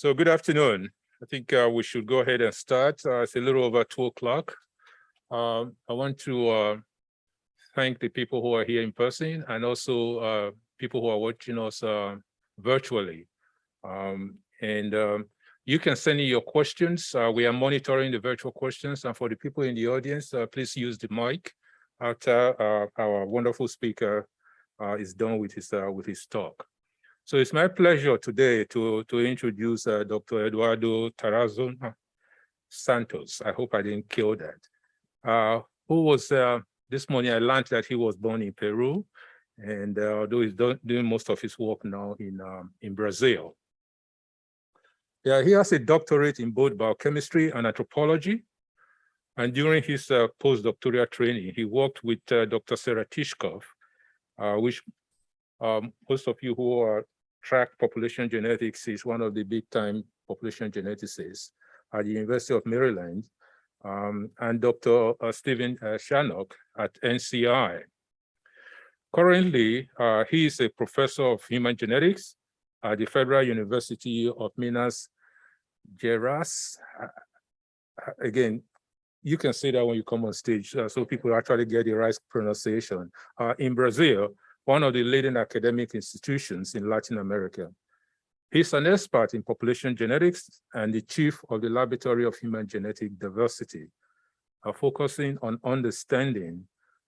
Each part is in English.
So good afternoon. I think uh, we should go ahead and start. Uh, it's a little over two o'clock. Um, I want to uh, thank the people who are here in person and also uh, people who are watching us uh, virtually. Um, and um, you can send in your questions. Uh, we are monitoring the virtual questions. And for the people in the audience, please use the mic after our wonderful speaker is done with his, with his talk. So it's my pleasure today to, to introduce uh, Dr. Eduardo Tarazona Santos. I hope I didn't kill that. Uh, who was, uh, this morning I learned that he was born in Peru, and uh, although he's doing most of his work now in, um, in Brazil. Yeah, he has a doctorate in both biochemistry and anthropology. And during his uh, postdoctoral training, he worked with uh, Dr. Sarah Tishkov, which um, most of you who are track population genetics is one of the big time population geneticists at the University of Maryland, um, and Dr. Uh, Stephen uh, Shannock at NCI. Currently, uh, he is a professor of human genetics at the Federal University of Minas Gerais. Uh, uh, again, you can say that when you come on stage, uh, so people actually get the right pronunciation. in Brazil, one of the leading academic institutions in Latin America. He's an expert in population genetics and the chief of the Laboratory of Human Genetic Diversity, uh, focusing on understanding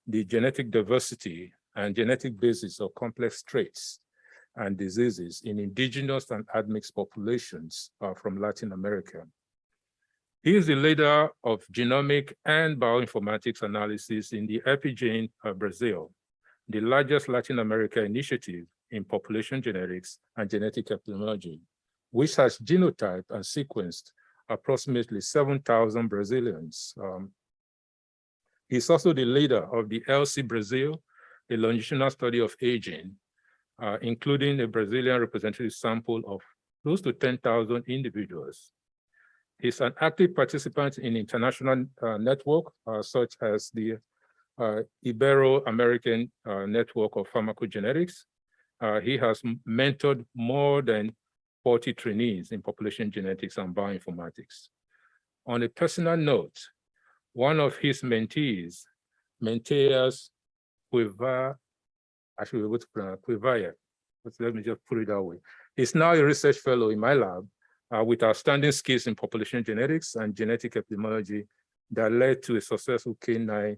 the genetic diversity and genetic basis of complex traits and diseases in indigenous and admixed populations uh, from Latin America. He is the leader of genomic and bioinformatics analysis in the EpiGene of Brazil, the largest Latin America initiative in population genetics and genetic epidemiology, which has genotyped and sequenced approximately 7,000 Brazilians. Um, he's also the leader of the LC Brazil, a longitudinal study of aging, uh, including a Brazilian representative sample of close to 10,000 individuals. He's an active participant in international uh, network, uh, such as the uh, Ibero-American uh, network of pharmacogenetics. Uh, he has mentored more than 40 trainees in population genetics and bioinformatics. On a personal note, one of his mentees, Menteas Quiva, actually, what's Quivaya, let me just put it that way. He's now a research fellow in my lab uh, with outstanding skills in population genetics and genetic epidemiology that led to a successful K9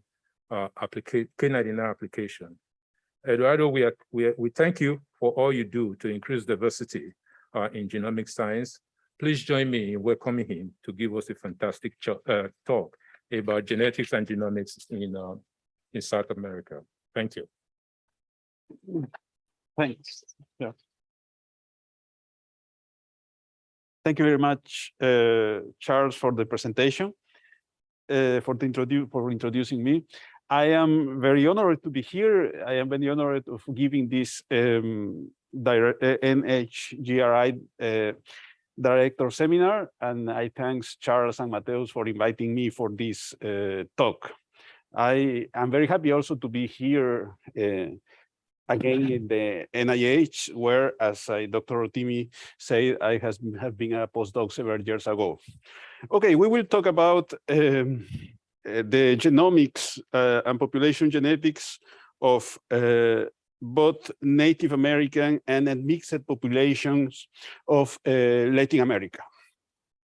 uh, K99 application. Eduardo, we, are, we, are, we thank you for all you do to increase diversity uh, in genomic science. Please join me in welcoming him to give us a fantastic uh, talk about genetics and genomics in, uh, in South America. Thank you. Thanks. Yeah. Thank you very much, uh, Charles, for the presentation, uh, for, the introdu for introducing me. I am very honored to be here. I am very honored of giving this um, uh, NHGRI uh, director seminar, and I thanks Charles and Mateus for inviting me for this uh, talk. I am very happy also to be here uh, again in the NIH, where, as I, Dr. Rotimi said, I has, have been a postdoc several years ago. Okay, we will talk about um, the genomics uh, and population genetics of uh, both Native American and mixed populations of Latin America.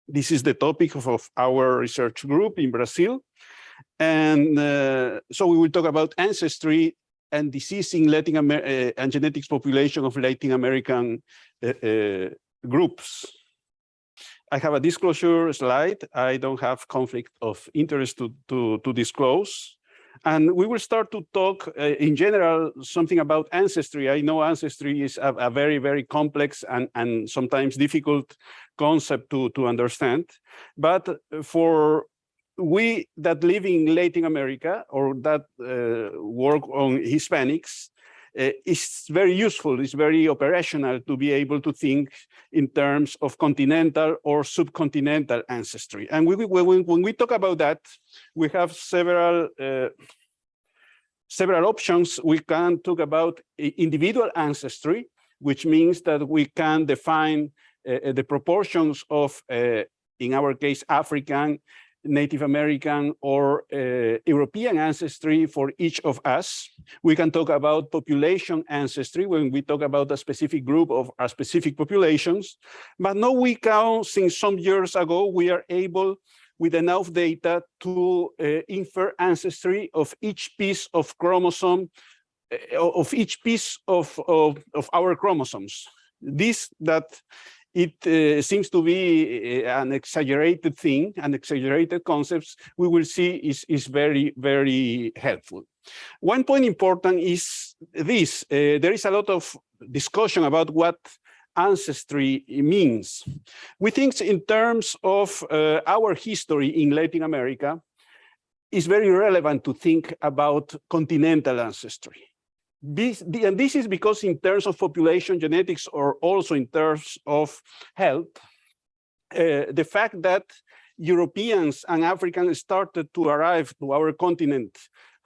This is the topic of, of our research group in Brazil. And uh, so we will talk about ancestry and disease in Latin Amer uh, and genetics population of Latin American uh, groups. I have a disclosure slide. I don't have conflict of interest to, to, to disclose. And we will start to talk uh, in general something about ancestry. I know ancestry is a, a, very, very complex and, and sometimes difficult concept to, to understand. But for we that live in Latin America or that uh, work on Hispanics, it's very useful, it's very operational to be able to think in terms of continental or subcontinental ancestry. And we, we, when, we talk about that, we have several uh, several options. We can talk about individual ancestry, which means that we can define uh, the proportions of, uh, in our case, African, Native American or uh, European ancestry for each of us. We can talk about population ancestry when we talk about a specific group of a specific populations. But now we count, since some years ago, we are able with enough data to uh, infer ancestry of each piece of chromosome, uh, of each piece of, of, of our chromosomes. This that it uh, seems to be uh, an exaggerated thing, an exaggerated concepts, we will see is, is very, very helpful. One point important is this, uh, there is a lot of discussion about what ancestry means. We think in terms of uh, our history in Latin America, it's very relevant to think about continental ancestry. This, the, and this is because in terms of population genetics or also in terms of health, uh, the fact that Europeans and Africans started to arrive to our continent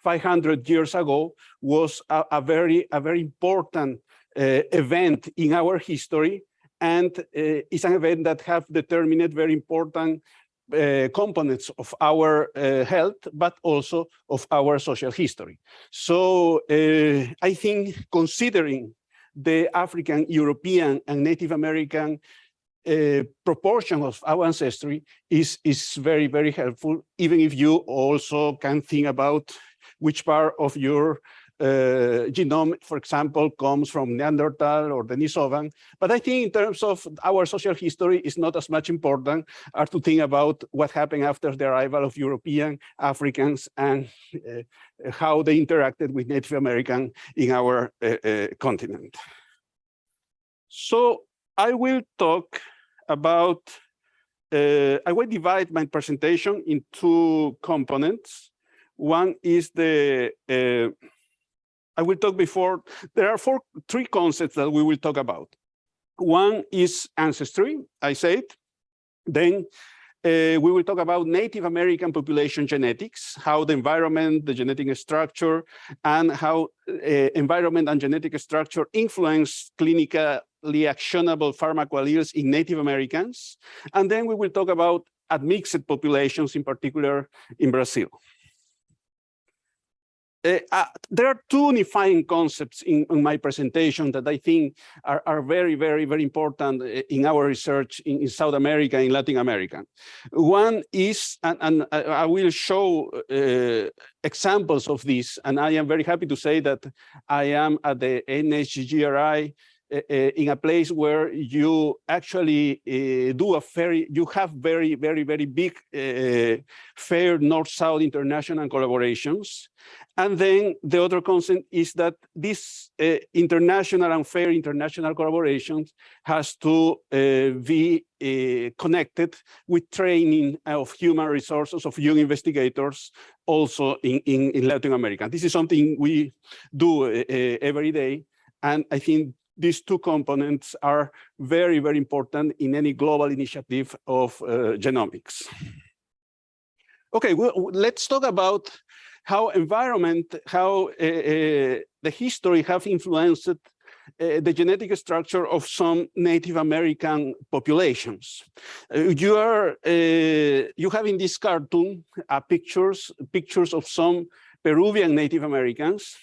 500 years ago was a, a very, a very important uh, event in our history. And uh, it's an event that have determined very important uh, components of our uh, health, but also of our social history. So uh, I think considering the African, European, and Native American uh, proportion of our ancestry is, is very, very helpful, even if you also can think about which part of your uh, genome, for example, comes from Neanderthal or Denisovan. But I think in terms of our social history, is not as much important as to think about what happened after the arrival of European Africans and uh, how they interacted with Native American in our uh, uh continent. So I will talk about, uh, I will divide my presentation in two components. One is the uh, I will talk before, there are four, three concepts that we will talk about. One is ancestry, I said. Then uh, we will talk about Native American population genetics, how the environment, the genetic structure, and how uh, environment and genetic structure influence clinically actionable pharmacoalleles in Native Americans. And then we will talk about admixed populations, in particular in Brazil. Uh, uh, there are two unifying concepts in, in, my presentation that I think are, are very, very, very important eh, in our research in, in South America, in Latin America. One is, and, and I will show uh, examples of this, and I am very happy to say that I am at the NHGRI uh, in a place where you actually uh, do a very, you have very, very, very big uh, fair North-South international collaborations. And then the other concept is that this uh, international and fair international collaborations has to uh, be uh, connected with training of human resources of young investigators also in, in, in Latin America. This is something we do every day. And I think these two components are very, very important in any global initiative of uh, genomics. Okay, well, let's talk about how environment, how uh, uh, the history have influenced uh, the genetic structure of some Native American populations. Uh, you are uh, you have in this cartoon uh, pictures pictures of some Peruvian Native Americans.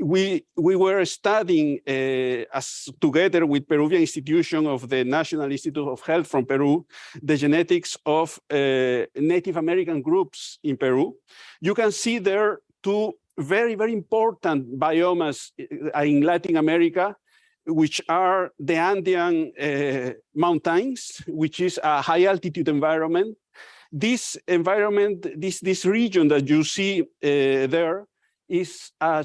We we were studying uh, as together with Peruvian Institution of the National Institute of Health from Peru, the genetics of uh, Native American groups in Peru. You can see there two very, very important biomes uh, in Latin America, which are the Andean uh, mountains, which is a high altitude environment. This environment, this, this region that you see uh, there, is, uh,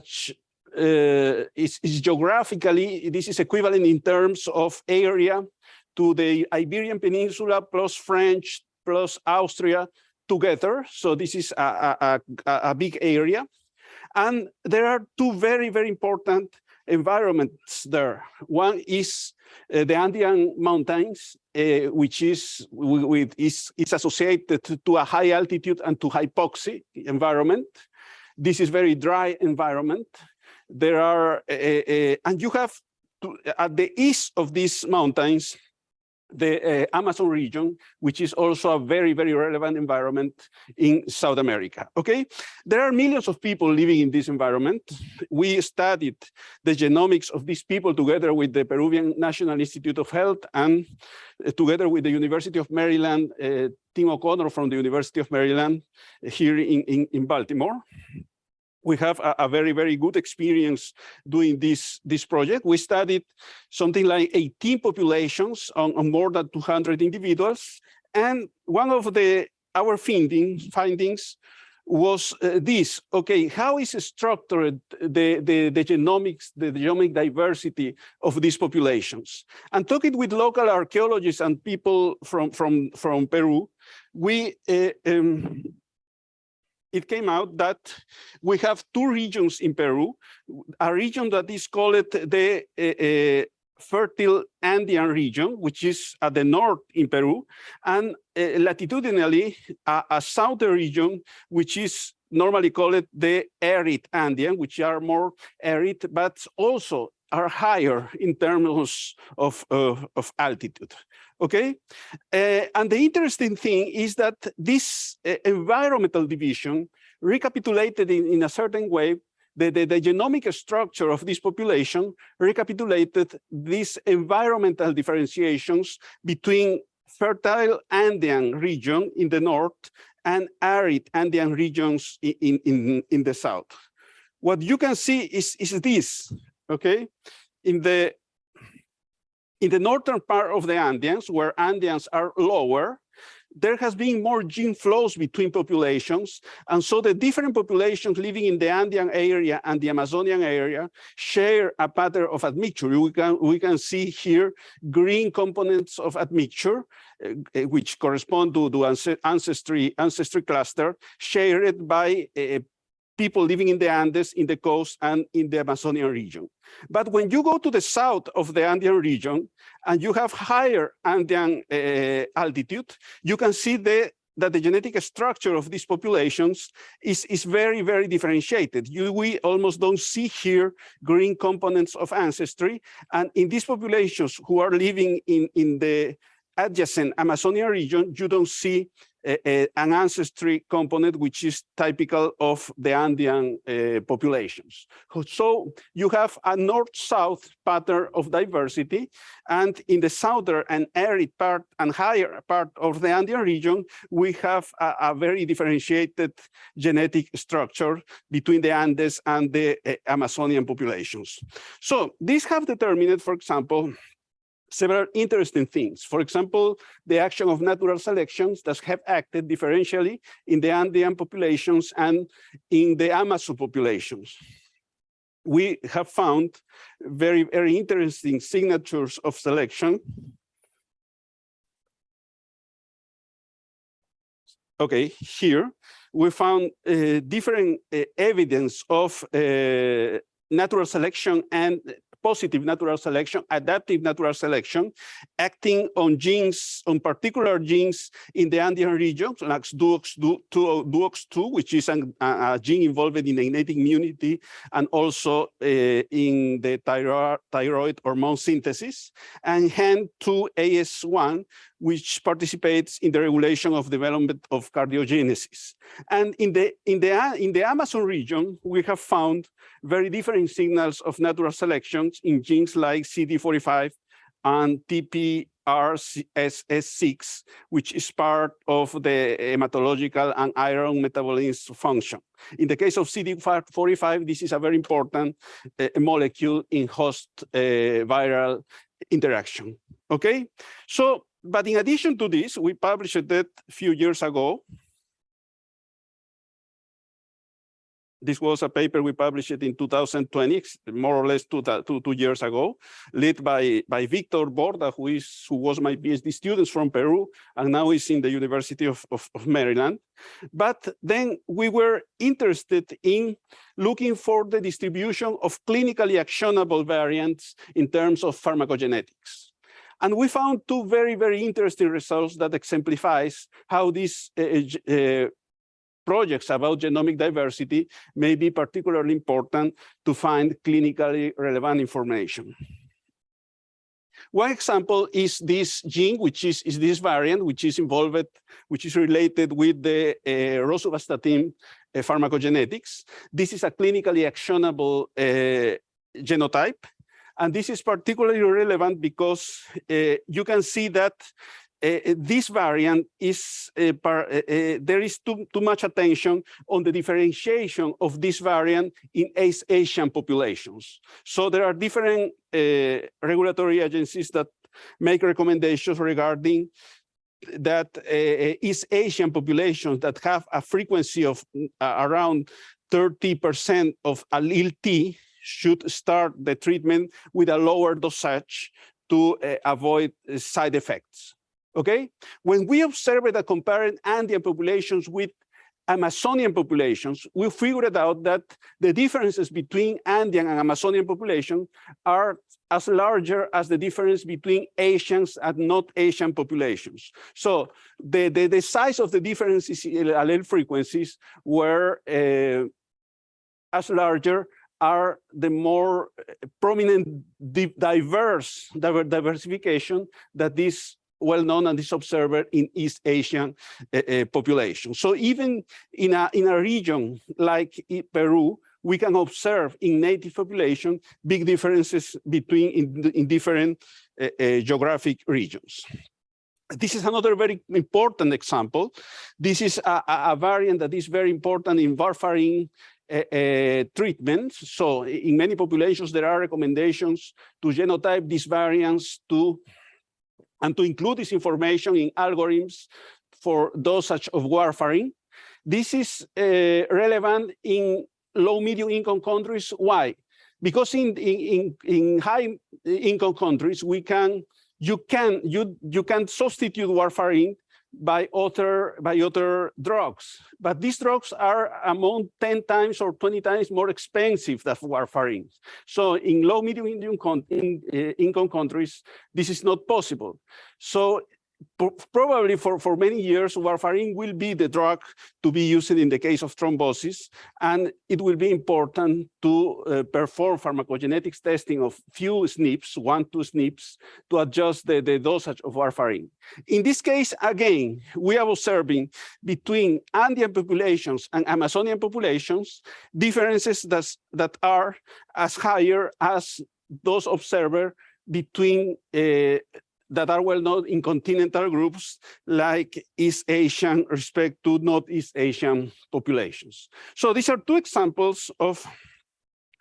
is, is geographically, this is equivalent in terms of area to the Iberian Peninsula plus French plus Austria together. So this is a, a, a, a big area. And there are two very, very important environments there. One is uh, the Andean mountains, uh, which is with is, is associated to a high altitude and to hypoxia environment. This is very dry environment. There are, uh, uh, and you have to, at the east of these mountains, the uh, Amazon region, which is also a very, very relevant environment in South America, okay? There are millions of people living in this environment. We studied the genomics of these people together with the Peruvian National Institute of Health and uh, together with the University of Maryland, uh, Tim O'Connor from the University of Maryland here in, in, in Baltimore we have a, a, very, very good experience doing this, this project. We studied something like 18 populations on, on more than 200 individuals. And one of the our findings, findings was uh, this, okay, how is structured the, the, the genomics, the, genomic diversity of these populations? And talking with local archaeologists and people from, from, from Peru, we uh, um, it came out that we have two regions in Peru, a region that is called the uh, fertile Andean region, which is at the north in Peru, and uh, latitudinally a, a, southern region, which is normally called the arid Andean, which are more arid, but also are higher in terms of, of, of altitude okay? Uh, and the interesting thing is that this uh, environmental division recapitulated in, in a certain way the, the, the, genomic structure of this population recapitulated these environmental differentiations between fertile Andean region in the north and arid Andean regions in, in, in the south. What you can see is, is this, okay? In the in the northern part of the Andeans, where Andeans are lower, there has been more gene flows between populations. And so the different populations living in the Andean area and the Amazonian area share a pattern of admixture. We can, we can see here green components of admixture, uh, which correspond to the ancestry, ancestry cluster shared by uh, people living in the Andes, in the coast, and in the Amazonian region. But when you go to the south of the Andean region, and you have higher Andean uh, altitude, you can see the that the genetic structure of these populations is, is very, very differentiated. You, we almost don't see here green components of ancestry. And in these populations who are living in, in the adjacent Amazonian region, you don't see an ancestry component which is typical of the Andean uh, populations. So you have a north-south pattern of diversity, and in the southern and arid part and higher part of the Andean region, we have a, a very differentiated genetic structure between the Andes and the uh, Amazonian populations. So these have determined, for example, several interesting things. For example, the action of natural selections that have acted differentially in the Andean populations and in the Amazon populations. We have found very, very interesting signatures of selection. Okay, here we found uh, different uh, evidence of uh, natural selection and positive natural selection, adaptive natural selection, acting on genes, on particular genes in the Andean region, like DUOX2, which is an, a, gene involved in innate immunity and also uh, in the thyroid, thyroid hormone synthesis, and HEN2AS1, which participates in the regulation of development of cardiogenesis. And in the, in the, in the Amazon region, we have found very different signals of natural selections in genes like CD45 and TPRSS6, which is part of the hematological and iron metabolism function. In the case of CD45, this is a very important uh, molecule in host uh, viral interaction. Okay, so but in addition to this, we published that a few years ago. This was a paper we published in 2020, more or less two, two, two years ago, led by, by Victor Borda, who, is, who was my PhD student from Peru, and now is in the University of, of, of Maryland. But then we were interested in looking for the distribution of clinically actionable variants in terms of pharmacogenetics. And we found two very, very interesting results that exemplifies how these uh, uh, projects about genomic diversity may be particularly important to find clinically relevant information. One example is this gene, which is, is this variant, which is involved, which is related with the uh, rosuvastatin uh, pharmacogenetics. This is a clinically actionable uh, genotype. And this is particularly relevant because uh, you can see that uh, this variant is uh, par, uh, there is too, too much attention on the differentiation of this variant in East Asian populations. So there are different regulatory agencies that make recommendations regarding that East Asian populations that have a frequency of around 30% of allele T should start the treatment with a lower dosage to avoid side effects okay? When we observed that comparing Andean populations with Amazonian populations, we figured out that the differences between Andean and Amazonian population are as larger as the difference between Asians and not Asian populations. So the, the, the size of the differences in allele frequencies were uh, as larger are the more prominent diverse diversification that this well known and is observed in East Asian uh, uh, population. So even in a, in a region like Peru, we can observe in native population big differences between in, in different uh, geographic regions. This is another very important example. This is a, a variant that is very important in warfarin uh, uh, treatments. So in many populations, there are recommendations to genotype these variants to and to include this information in algorithms for dosage of warfarin. This is uh, relevant in low medium income countries. Why? Because in, in, in high income countries, we can you can you you can substitute warfarin by other by other drugs. But these drugs are among 10 times or 20 times more expensive than warfarin. So in low medium income, in, uh, income countries, this is not possible. So probably for, for many years, warfarin will be the drug to be used in the case of thrombosis, and it will be important to uh, perform pharmacogenetics testing of few SNPs, one, two SNPs, to adjust the, the dosage of warfarin. In this case, again, we are observing between Andean populations and Amazonian populations, differences that, that are as higher as those observed between uh, that are well known in continental groups like East Asian respect to Northeast Asian populations. So these are two examples of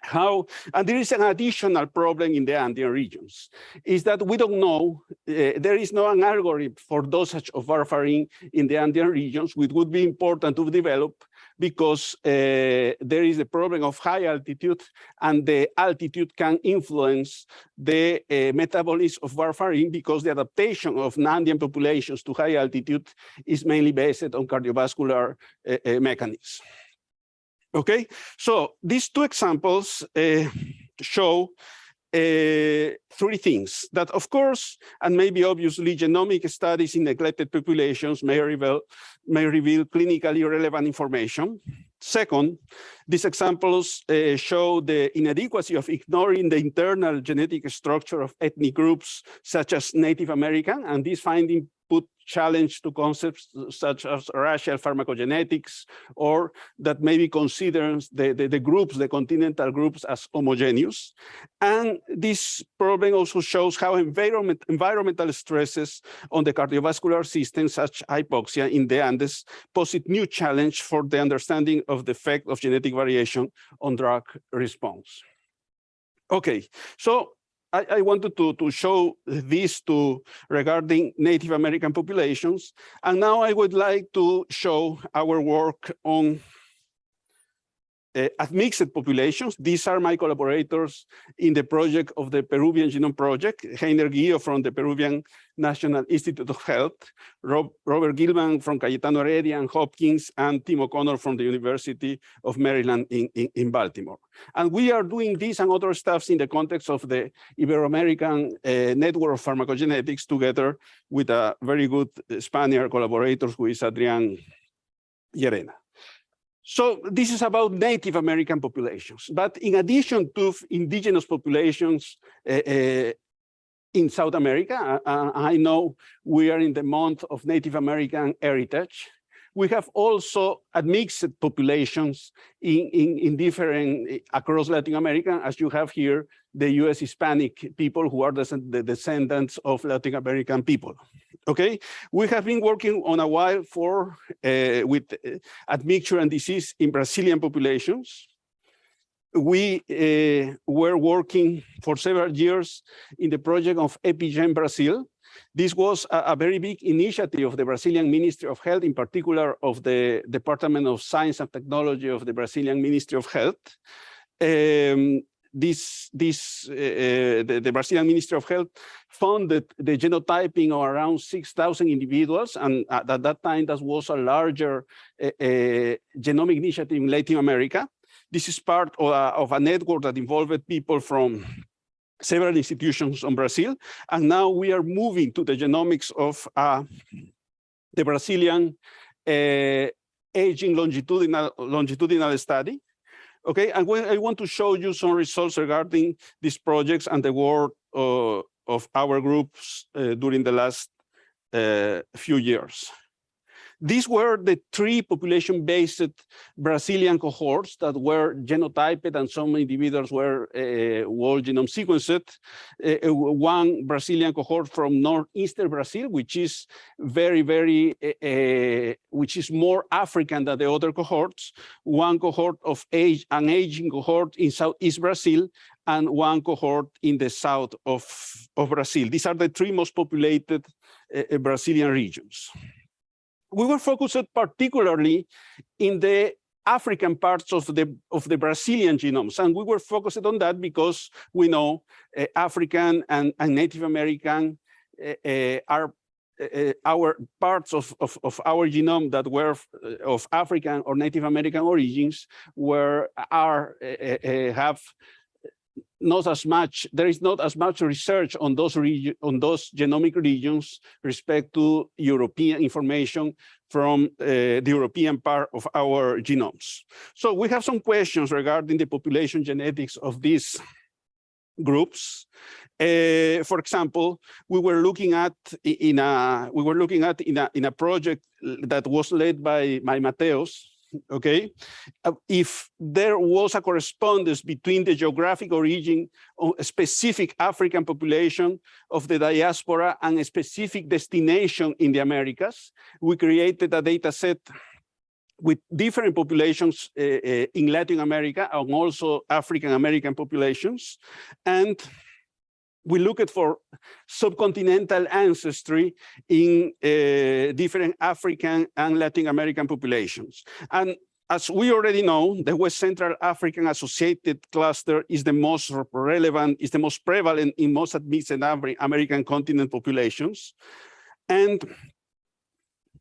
how, and there is an additional problem in the Andean regions, is that we don't know, uh, there is no an algorithm for dosage of warfarin in the Andean regions, which would be important to develop because uh, there is a problem of high altitude and the altitude can influence the uh, metabolism of warfarin because the adaptation of Andean populations to high altitude is mainly based on cardiovascular uh, uh mechanisms. Okay, so these two examples uh, show uh, three things that, of course, and maybe obviously genomic studies in neglected populations may reveal, may reveal clinically relevant information. Second, these examples uh, show the inadequacy of ignoring the internal genetic structure of ethnic groups such as Native American, and this finding put challenge to concepts such as racial pharmacogenetics, or that maybe considers the, the, the, groups, the continental groups as homogeneous. And this problem also shows how environment, environmental stresses on the cardiovascular system, such hypoxia in the Andes, pose a new challenge for the understanding of the effect of genetic variation on drug response. Okay, so I, I, wanted to, to show this to regarding Native American populations. And now I would like to show our work on uh, admixed populations. These are my collaborators in the project of the Peruvian Genome Project, Heiner Guillo from the Peruvian National Institute of Health, Rob, Robert Gilman from Cayetano Heredia and Hopkins, and Tim O'Connor from the University of Maryland in, in, in, Baltimore. And we are doing this and other stuffs in the context of the Ibero-American uh, Network of Pharmacogenetics together with a very good Spaniard collaborator who is Adrian Llerena. So this is about Native American populations. But in addition to indigenous populations, uh, uh, in South America. Uh, I know we are in the month of Native American heritage. We have also mixed populations in, in, in different, across Latin America, as you have here, the US Hispanic people who are the, the descendants of Latin American people. Okay, we have been working on a while for uh, with uh, admixture and disease in Brazilian populations. We uh, were working for several years in the project of EpiGen Brazil. This was a, a, very big initiative of the Brazilian Ministry of Health, in particular of the Department of Science and Technology of the Brazilian Ministry of Health. Um, this this uh, the, the, Brazilian Ministry of Health funded the genotyping of around 6,000 individuals, and at, that time that was a larger uh, uh, genomic initiative in Latin America. This is part of a, of a network that involved people from several institutions in Brazil, and now we are moving to the genomics of uh, the Brazilian uh, aging longitudinal longitudinal study. Okay, and I want to show you some results regarding these projects and the work uh, of our groups uh, during the last uh, few years. These were the three population-based Brazilian cohorts that were genotyped and some individuals were uh, whole genome sequenced. Uh, one Brazilian cohort from northeastern Brazil, which is very, very, uh, which is more African than the other cohorts. One cohort of age, an aging cohort in southeast Brazil, and one cohort in the south of, of Brazil. These are the three most populated uh, Brazilian regions we were focused particularly in the African parts of the of the Brazilian genomes, and we were focused on that because we know uh, African and, and, Native American uh, are uh, our parts of, of, of, our genome that were of African or Native American origins were are have not as much, there is not as much research on those on those genomic regions respect to European information from uh, the European part of our genomes. So we have some questions regarding the population genetics of these groups. Uh, for example, we were looking at in a we were looking at in a in a project that was led by by Mateos okay? Uh, if there was a correspondence between the geographic origin of a specific African population of the diaspora and a specific destination in the Americas, we created a data set with different populations uh, in Latin America and also African American populations. And we looked for subcontinental ancestry in uh, different African and Latin American populations. And as we already know, the West Central African Associated Cluster is the most relevant, is the most prevalent in most admixed American continent populations. And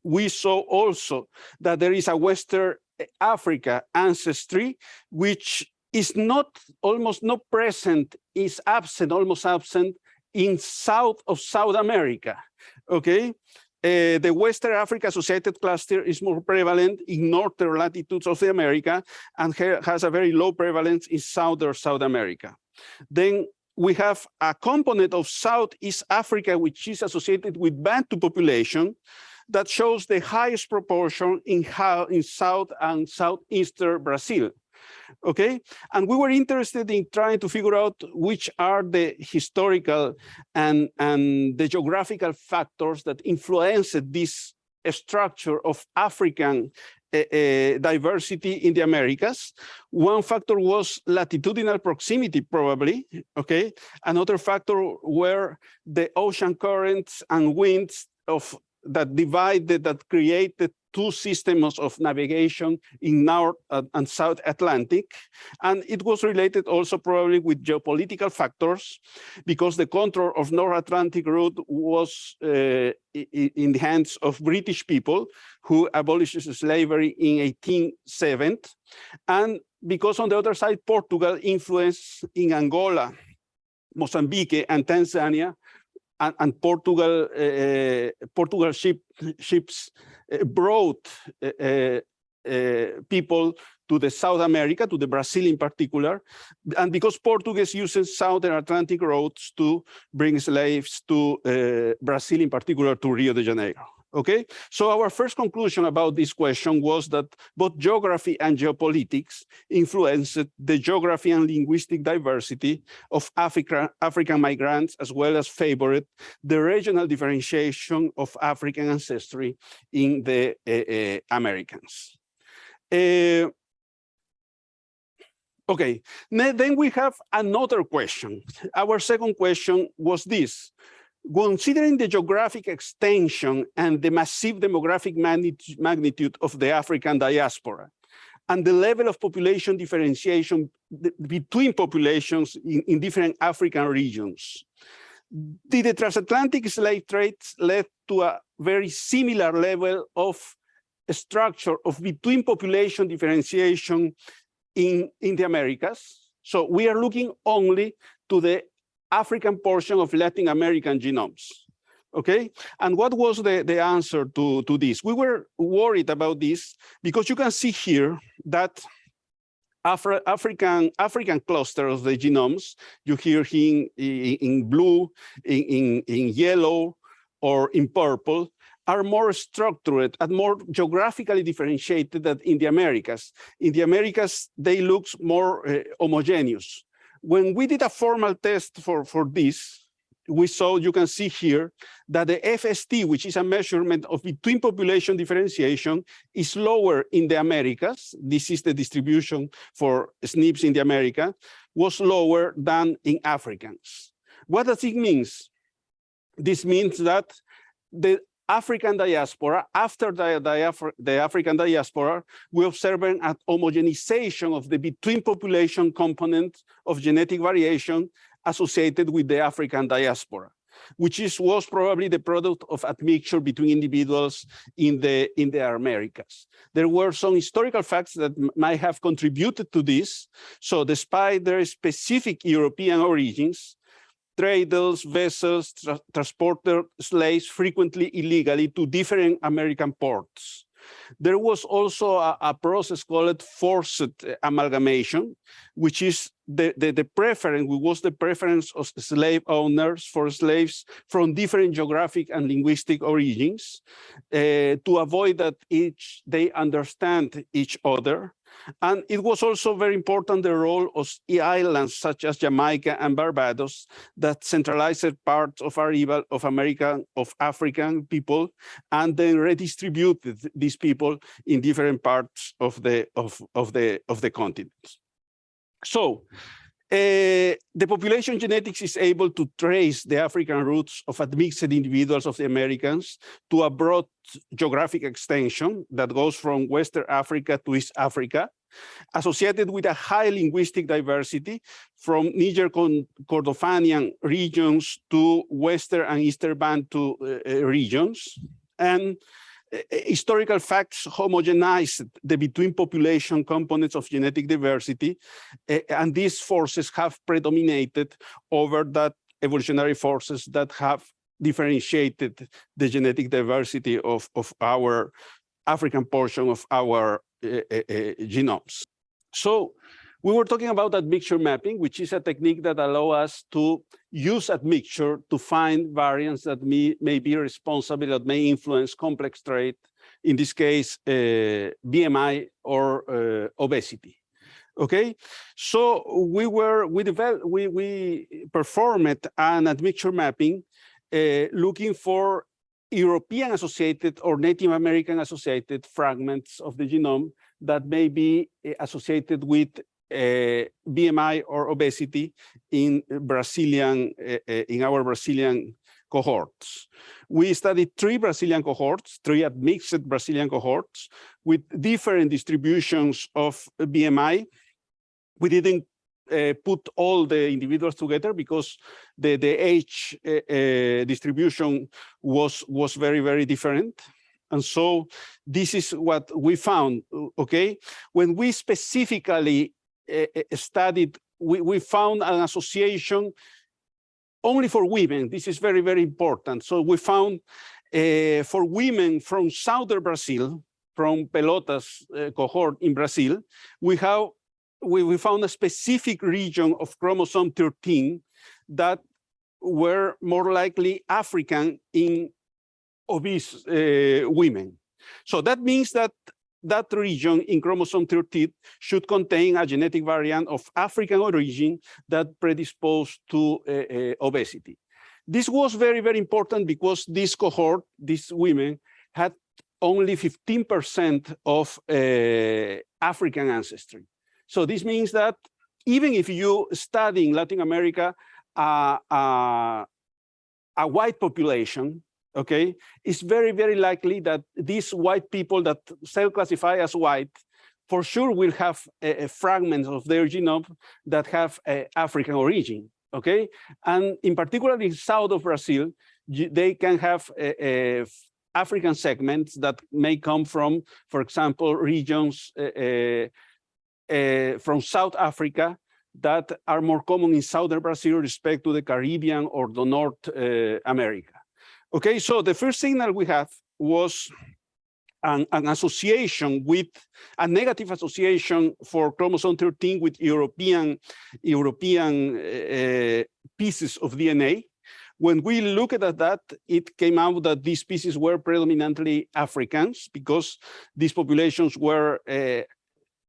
we saw also that there is a Western Africa ancestry, which is not almost not present, is absent, almost absent in south of South America. Okay. Uh, the Western Africa Associated Cluster is more prevalent in northern latitudes of the America and has a very low prevalence in southern South America. Then we have a component of Southeast Africa, which is associated with Bantu population that shows the highest proportion in, how, in South and Southeastern Brazil okay? And we were interested in trying to figure out which are the historical and, and the geographical factors that influenced this structure of African uh, diversity in the Americas. One factor was latitudinal proximity, probably, okay? Another factor were the ocean currents and winds of that divided, that created two systems of navigation in North and South Atlantic. And it was related also probably with geopolitical factors because the control of North Atlantic route was uh, in the hands of British people who abolished slavery in 1870. And because on the other side, Portugal influence in Angola, Mozambique and Tanzania and, and Portugal, uh, Portugal ship, ships uh, brought people to the South America, to the Brazil in particular, and because Portuguese uses Southern Atlantic roads to bring slaves to Brazil, in particular to Rio de Janeiro. Okay, so our first conclusion about this question was that both geography and geopolitics influenced the geography and linguistic diversity of Africa, African migrants, as well as favored the regional differentiation of African ancestry in the uh, uh, Americans. Uh, okay, then we have another question. Our second question was this considering the geographic extension and the massive demographic magnitude of the African diaspora, and the level of population differentiation between populations in, in different African regions, did the transatlantic slave trades led to a very similar level of structure of between population differentiation in, in the Americas? So we are looking only to the African portion of Latin American genomes. Okay, and what was the, the answer to, to this? We were worried about this because you can see here that Afri African African cluster of the genomes, you hear in, in, in blue, in, in, in yellow, or in purple, are more structured and more geographically differentiated than in the Americas. In the Americas, they look more uh, homogeneous when we did a formal test for, for this, we saw, you can see here, that the FST, which is a measurement of between population differentiation, is lower in the Americas. This is the distribution for SNPs in the America, was lower than in Africans. What does it mean? This means that the African diaspora, after the, the, the, African diaspora, we observe an homogenization of the between population component of genetic variation associated with the African diaspora, which is was probably the product of admixture between individuals in the in the Americas. There were some historical facts that might have contributed to this. So despite their specific European origins, traders, vessels, tra transported slaves frequently illegally to different American ports. There was also a, a process called forced amalgamation, which is the, the, the preference, was the preference of slave owners for slaves from different geographic and linguistic origins uh, to avoid that each they understand each other and it was also very important the role of islands such as Jamaica and Barbados that centralized parts of arrival of American, of African people, and then redistributed these people in different parts of the of, of the of the continent. So uh, the population genetics is able to trace the African roots of admixed individuals of the Americans to a broad geographic extension that goes from Western Africa to East Africa, associated with a high linguistic diversity from Niger Kordofanian regions to Western and Eastern Bantu uh, regions. And historical facts homogenize the between population components of genetic diversity, and these forces have predominated over that evolutionary forces that have differentiated the genetic diversity of, of our African portion of our uh, uh, genomes. So we were talking about admixture mapping, which is a technique that allows us to use admixture to find variants that may, may be responsible, that may influence complex trait, in this case, uh, BMI or uh, obesity. Okay, so we were we developed we we performed an admixture mapping, uh, looking for European associated or Native American associated fragments of the genome that may be uh, associated with BMI or obesity in Brazilian, uh, in our Brazilian cohorts. We studied three Brazilian cohorts, three admixed Brazilian cohorts with different distributions of BMI. We didn't uh, put all the individuals together because the, the age uh, uh, distribution was, was very, very different. And so this is what we found, okay? When we specifically uh, studied, we, we found an association only for women. This is very, very important. So we found uh, for women from southern Brazil, from Pelotas uh, cohort in Brazil, we have we, we found a specific region of chromosome 13 that were more likely African in obese uh, women. So that means that that region in chromosome 13 should contain a genetic variant of African origin that predisposed to uh, uh, obesity. This was very, very important because this cohort, these women, had only 15% of uh, African ancestry. So this means that even if you study in Latin America uh, uh, a white population, okay, it's very, very likely that these white people that self-classify as white for sure will have a, a fragments of their genome that have African origin, okay? And in particular in south of Brazil, they can have a, a African segments that may come from, for example, regions uh, uh, from South Africa that are more common in southern Brazil respect to the Caribbean or the North uh, America. Okay, so the first signal we have was an, an association with a negative association for chromosome 13 with European European uh, pieces of DNA. When we looked at that, it came out that these species were predominantly Africans because these populations were uh,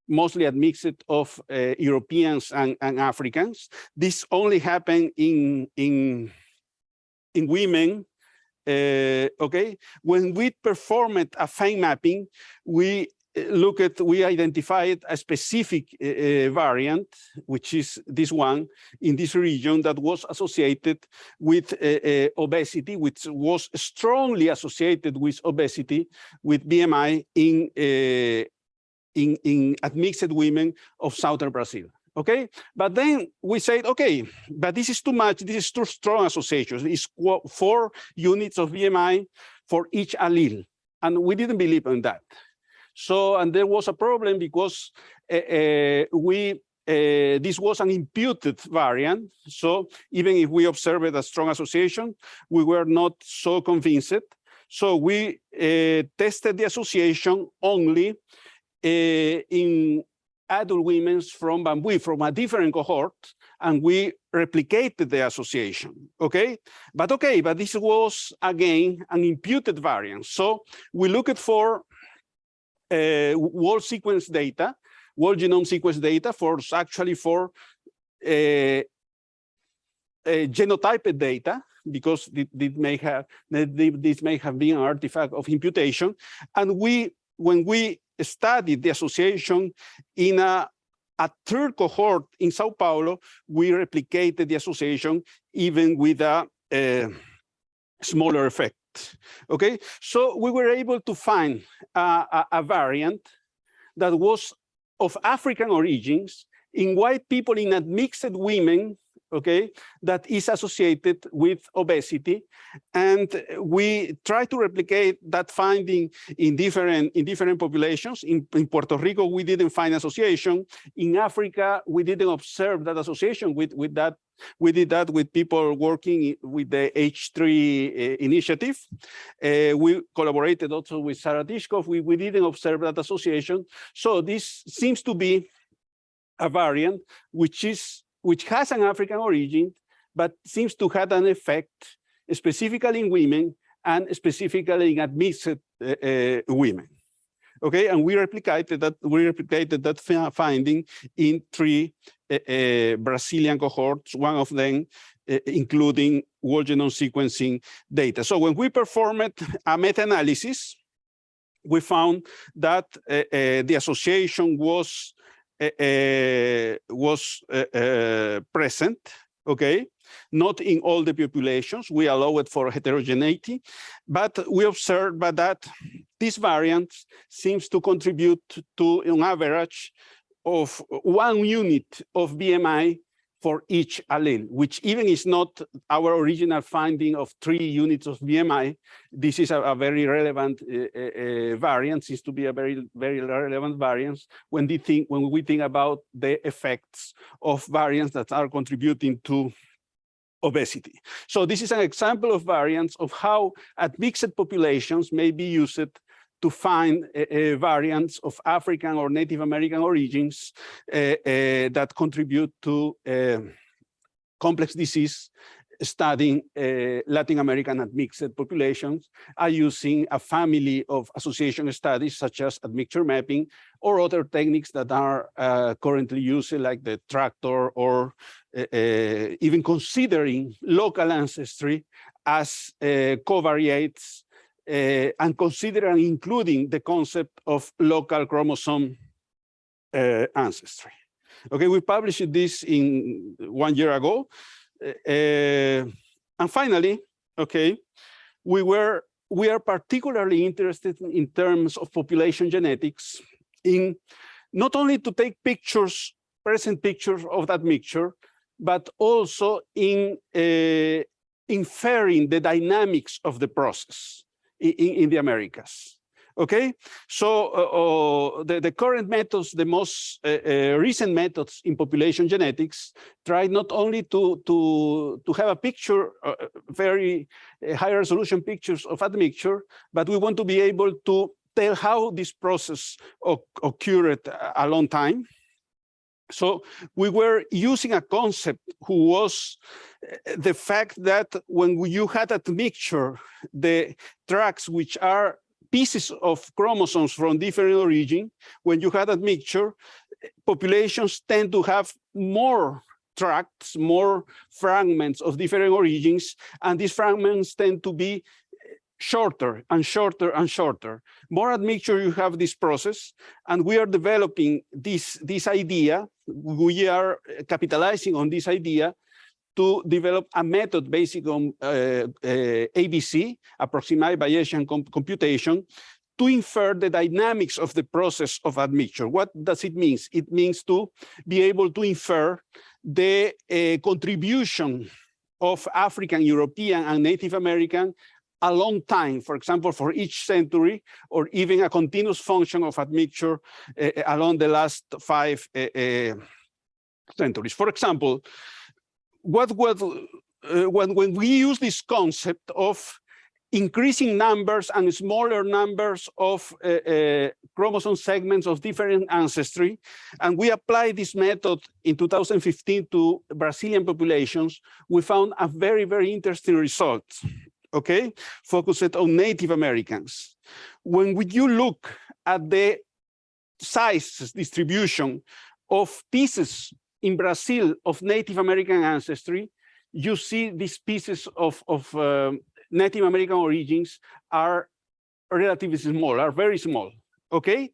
mostly admixed of uh, Europeans and, and Africans. This only happened in, in, in women uh, okay, when we performed a fine mapping, we uh, look at, we identified a specific uh, uh, variant, which is this one in this region that was associated with uh, uh, obesity, which was strongly associated with obesity, with BMI in, uh, in, in admixed women of southern Brazil okay? But then we said, okay, but this is too much, this is too strong association. It's four units of BMI for each allele. And we didn't believe in that. So, and there was a problem because uh, we, uh, this was an imputed variant. So even if we observed a strong association, we were not so convinced. So we uh, tested the association only uh, in adult women from Bambui, from a different cohort, and we replicated the association, okay? But okay, but this was, again, an imputed variant. So we looked for uh, whole sequence data, whole genome sequence data for actually for uh, uh, genotyped data, because it may have, this may have been an artifact of imputation. And we, when we studied the association in a, a third cohort in Sao Paulo, we replicated the association even with a, a smaller effect. Okay, so we were able to find a, a, a variant that was of African origins in white people in admixed women okay, that is associated with obesity. And we try to replicate that finding in different in different populations. In, in Puerto Rico, we didn't find association. In Africa, we didn't observe that association with, with that. We did that with people working with the H3 uh, initiative. Uh, we collaborated also with Sarah Tishkoff. We, we didn't observe that association. So this seems to be a variant which is which has an African origin, but seems to have an effect specifically in women and specifically in admixed uh, uh, women. Okay, and we replicated that we replicated that finding in three uh, uh, Brazilian cohorts, one of them uh, including whole genome sequencing data. So when we performed a meta-analysis, we found that uh, the association was uh, Eh, eh, was uh, present, okay? Not in all the populations, we allow it for heterogeneity, but we observed that this variant seems to contribute to an average of one unit of BMI for each allele, which even is not our original finding of three units of BMI. This is a, a very relevant uh, uh, variant, seems to be a very, very relevant variance when, we think, when we think about the effects of variants that are contributing to obesity. So this is an example of variants of how admixed populations may be used to find variants of African or Native American origins uh, uh, that contribute to uh, complex disease studying uh, Latin American admixed populations. Are using a family of association studies such as admixture mapping or other techniques that are uh, currently used like the tractor or uh, even considering local ancestry as covariates uh, and considering including the concept of local chromosome uh, ancestry. Okay, we published this in one year ago. Uh, and finally, okay, we were we are particularly interested in terms of population genetics in not only to take pictures, present pictures of that mixture, but also in uh, inferring the dynamics of the process in, in the Americas. Okay, so uh, uh, the, the current methods, the most uh, uh, recent methods in population genetics, try not only to to to have a picture, uh, very uh, high resolution pictures of admixture, but we want to be able to tell how this process occurred a long time. So we were using a concept who was eh, the fact that when you had admixture, the tracts which are pieces of chromosomes from different origin, when you had admixture, populations tend to have more tracts, more fragments of different origins, and these fragments tend to be shorter and shorter and shorter. More admixture you have this process, and we are developing this, this idea, we are capitalizing on this idea to develop a method based on uh, uh, ABC, approximate Bayesian com computation, to infer the dynamics of the process of admixture. What does it mean? It means to be able to infer the uh, contribution of African, European, and Native American a long time, for example, for each century, or even a continuous function of admixture uh, along the last five uh, uh, centuries. For example, what uh, when when we use this concept of increasing numbers and smaller numbers of uh, uh, chromosome segments of different ancestry. And we applied this method in 2015 to Brazilian populations. We found a very, very interesting result, okay? Focused on Native Americans. When you look at the size distribution of pieces in Brazil of Native American ancestry, you see these pieces of, of um, Native American origins are relatively small, are very small, okay?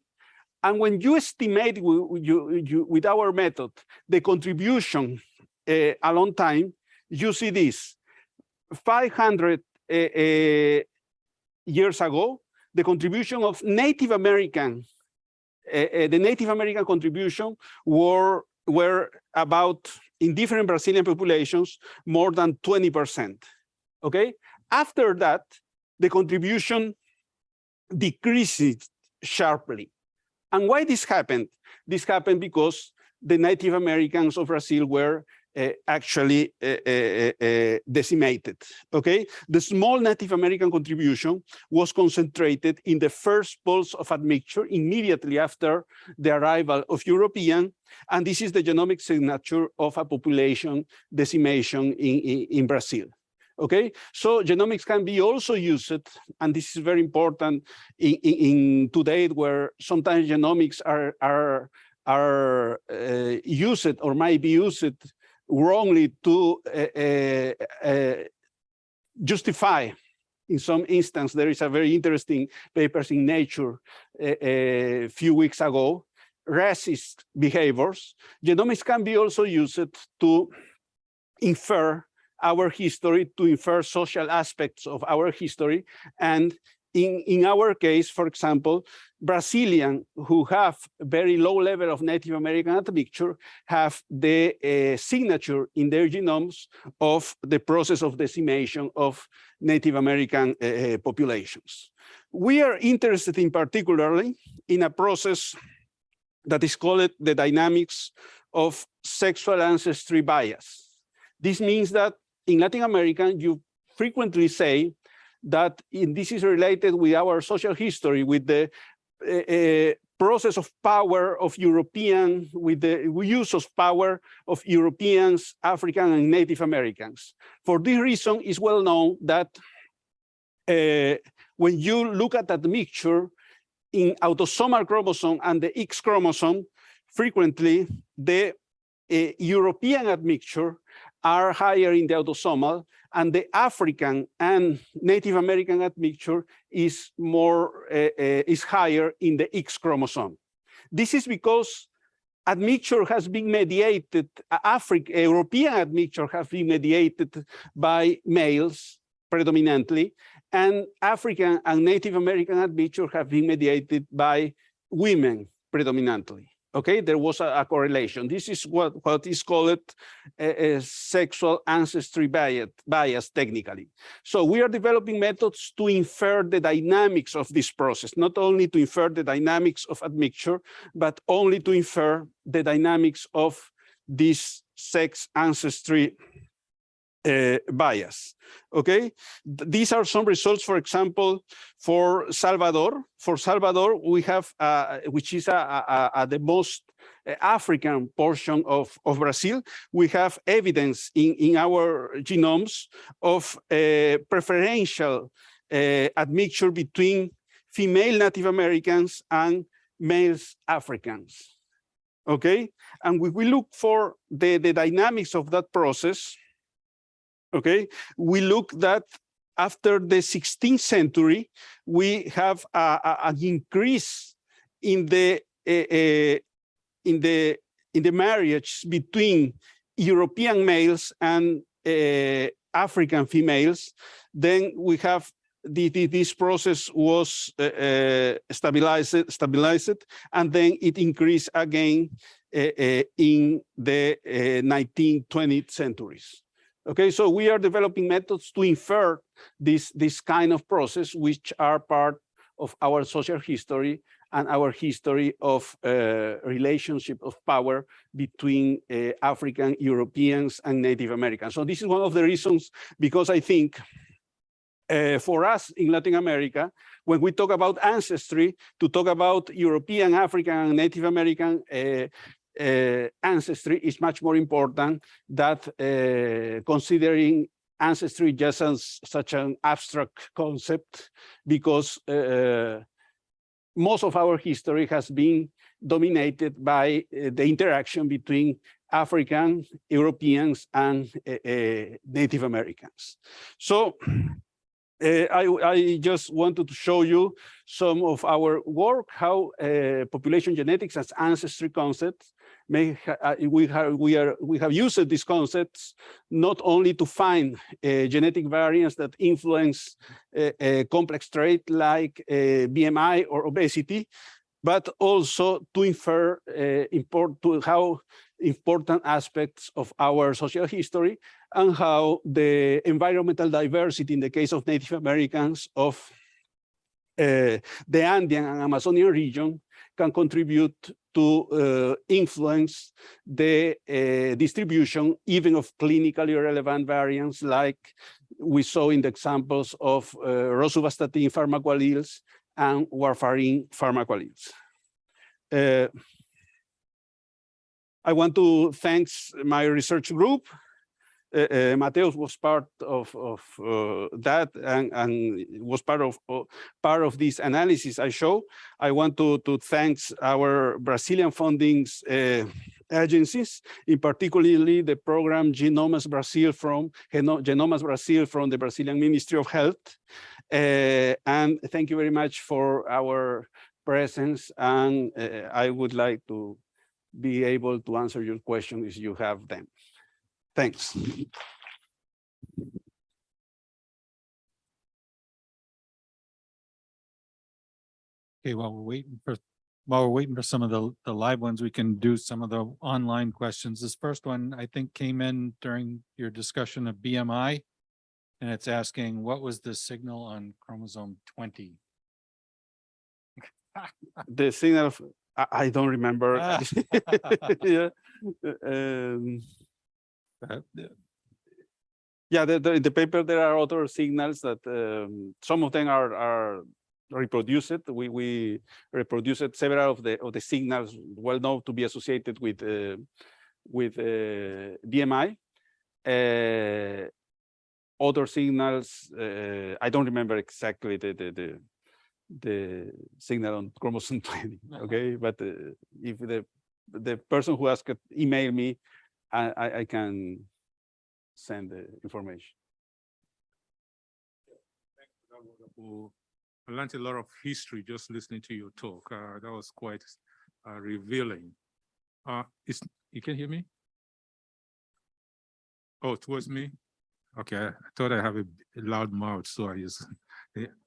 And when you estimate you, you, with our method the contribution uh, a long time, you see this, 500 uh, uh, Eh, eh, years ago, the contribution of Native American, eh, the Native American contribution were were about, in different Brazilian populations, more than 20%, okay? After that, the contribution decreased sharply. And why this happened? This happened because the Native Americans of Brazil were uh, actually uh, decimated. Okay, the small Native American contribution was concentrated in the first pulse of admixture immediately after the arrival of European, and this is the genomic signature of a population decimation in, in, in Brazil. Okay, so genomics can be also used, and this is very important in, in, in today where sometimes genomics are are are uh, used or might be used wrongly to uh, uh, uh, justify in some instance, there is a very interesting papers in Nature a, few weeks ago, racist behaviors. Genomics can be also used to infer our history, to infer social aspects of our history. And in, in our case, for example, Brazilian who have a very low level of Native American admixture have the uh, signature in their genomes of the process of decimation of Native American uh, populations. We are interested in particularly in a process that is called the dynamics of sexual ancestry bias. This means that in Latin America, you frequently say that in, this is related with our social history, with the uh, process of power of European, with the use of power of Europeans, African and Native Americans. For this reason, it's well known that uh, when you look at that mixture in autosomal chromosome and the X chromosome, frequently the uh, European admixture are higher in the autosomal and the African and Native American admixture is more uh, uh, is higher in the X chromosome. This is because admixture has been mediated, African European admixture has been mediated by males predominantly, and African and Native American admixture have been mediated by women predominantly. Okay, there was a, a correlation. This is what, what is called a, a sexual ancestry bias, bias technically. So we are developing methods to infer the dynamics of this process, not only to infer the dynamics of admixture, but only to infer the dynamics of this sex ancestry uh, bias. Okay, Th- these are some results. For example, for Salvador, for Salvador, we have uh, which is a, a, a- the most uh, African portion of of Brazil. We have evidence in in our genomes of a preferential admixture between female Native Americans and males Africans. Okay, and we, we look for the the dynamics of that process okay, we look that after the 16th century, we have a, a- an increase in the eh, in the in the marriage between European males and eh, African females. Then we have the, the- this process was uh, uh, stabilized, stabilized, and then it increased again uh, uh, in the uh, 19th, 20th centuries. Okay, so we are developing methods to infer this, this kind of process, which are part of our social history and our history of uh, relationship of power between uh, African Europeans and Native Americans. So this is one of the reasons, because I think uh, for us in Latin America, when we talk about ancestry, to talk about European, African, and Native American uh, ancestry is much more important than uh, considering ancestry just as such an abstract concept, because uh, most of our history has been dominated by uh, the interaction between African, Europeans, and uh, uh, Native Americans. So uh, I, I just wanted to show you some of our work, how uh, population genetics as ancestry concepts may uh, we have we are we have used these concepts not only to find uh, genetic variants that influence uh, a complex trait like uh, BMI or obesity, but also to infer uh, import to how important aspects of our social history and how the environmental diversity in the case of Native Americans of uh, the Andean and Amazonian region can contribute to uh, influence the uh, distribution even of clinically relevant variants like we saw in the examples of uh, rosuvastatin pharmacoalleles and warfarin pharmacoalleles. I want to thank my research group. Uh, uh, Mateus was part of, of uh, that and, and was part of uh, part of this analysis I show. I want to, to thank our Brazilian fundings uh, agencies, in particularly the program Genomas Brazil from Geno- Genomas Brazil from the Brazilian Ministry of Health. Uh, and thank you very much for our presence. And I would like to be able to answer your questions if you have them. Thanks. Okay, while we're waiting for, while we're waiting for some of the, the live ones, we can do some of the online questions. This first one, I think, came in during your discussion of BMI. And it's asking, what was the signal on chromosome twenty? The signal, of- I, I don't remember. Ah. Yeah. um, Uh, Yeah, the, the, in the paper, there are other signals that, um, some of them are, are reproduced. We, we reproduced several of the, of the signals well known to be associated with, uh, with, uh, BMI. Uh, other signals, uh, I don't remember exactly the, the, the, the signal on chromosome 20, okay? But uh, if the, the person who asked, it email me, I, I, I can send the information. That wonderful- I learned a lot of history just listening to your talk. Uh, that was quite uh, revealing. Uh, is, you can hear me? Oh, towards me? Okay, I thought I have a a loud mouth, so I just.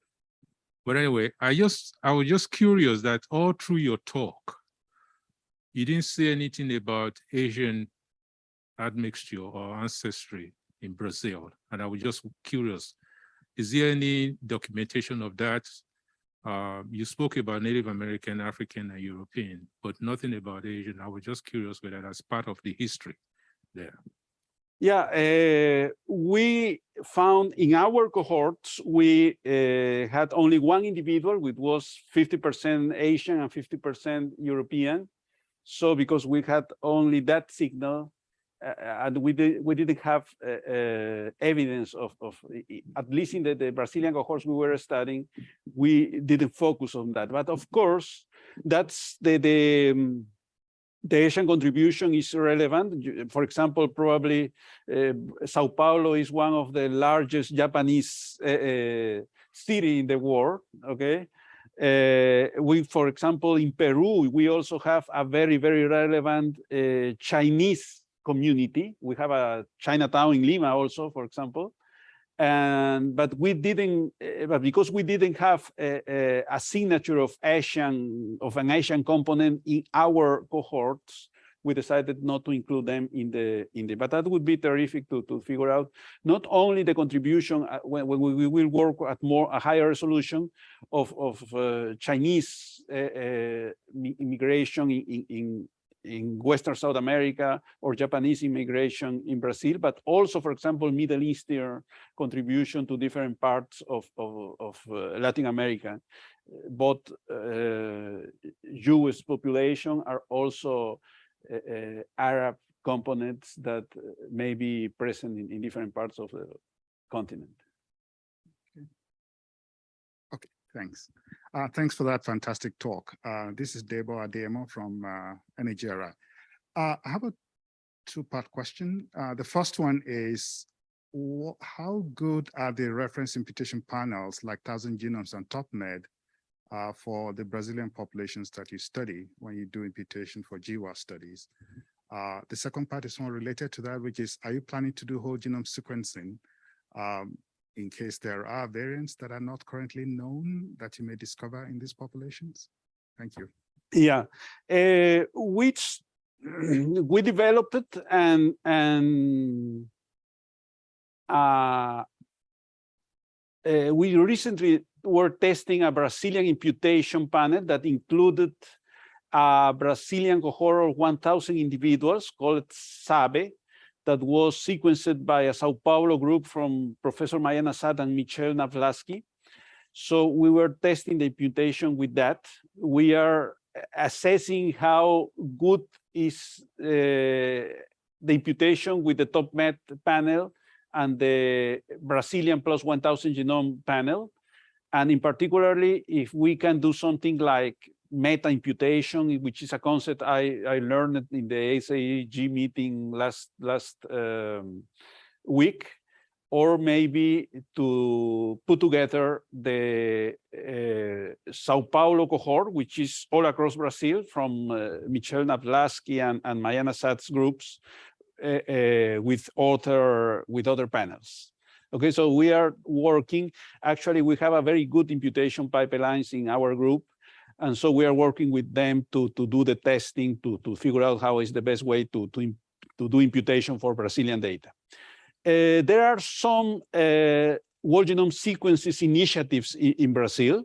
But anyway, I just, I was just curious that all through your talk, you didn't say anything about Asian admixture or ancestry in Brazil, and I was just curious. Is there any documentation of that? Uh, you spoke about Native American, African, and European, but nothing about Asian. I was just curious whether that's part of the history there. Yeah, uh, we found in our cohorts, we uh, had only one individual, which was 50% Asian and 50% European. So because we had only that signal, uh, and we did, we didn't have evidence of, of at least in the, the Brazilian cohorts we were studying, we didn't focus on that. But of course, that's the the um, the Asian contribution is relevant. For example, probably uh, Sao Paulo is one of the largest Japanese uh, uh, city in the world. Okay. We, for example, in Peru, we also have a very, very relevant Chinese community. We have a Chinatown in Lima also, for example. And but we didn't, uh, but because we didn't have a, a, a signature of Asian of an Asian component in our cohorts, we decided not to include them in the in the. But that would be terrific to to figure out not only the contribution uh, when, when we, we will work at more a higher resolution of of uh, Chinese uh, uh, immigration in, in in Western South America or Japanese immigration in Brazil, but also, for example, Middle Eastern contribution to different parts of of, of uh, Latin America. Both uh, Jewish population are also uh, uh, Arab components that uh, may be present in, in different parts of the continent. Okay, thanks. Uh, thanks for that fantastic talk. Uh, this is Debo Ademo from uh, Nigeria. Uh, I have a two-part question. Uh, the first one is, how good are the reference imputation panels like Thousand Genomes and TopMed uh, for the Brazilian populations that you study when you do imputation for GWAS studies? Uh, the second part is more related to that, which is, are you planning to do whole genome sequencing um, in case there are variants that are not currently known that you may discover in these populations? Thank you. Yeah, uh, which we developed and and uh, uh, we recently were testing a Brazilian imputation panel that included a Brazilian cohort of 1,000 individuals called SABE that was sequenced by a Sao Paulo group from Professor Mayana Zatz and Michel Naslavsky. So we were testing the imputation with that. We are assessing how good is uh, the imputation with the TOPMed panel and the Brazilian plus 1000 genome panel. And in particularly, if we can do something like meta imputation, which is a concept I, I learned in the ASHG meeting last, last um, week, or maybe to put together the uh, Sao Paulo cohort, which is all across Brazil from uh, Michel Naslavsky and, and Mayana Zatz's groups uh, uh, with other with other panels. Okay, so we are working. Actually, we have a very good imputation pipelines in our group. And so we are working with them to, to do the testing to, to figure out how is the best way to, to, to do imputation for Brazilian data. Uh, there are some uh, whole genome sequences initiatives in, in Brazil.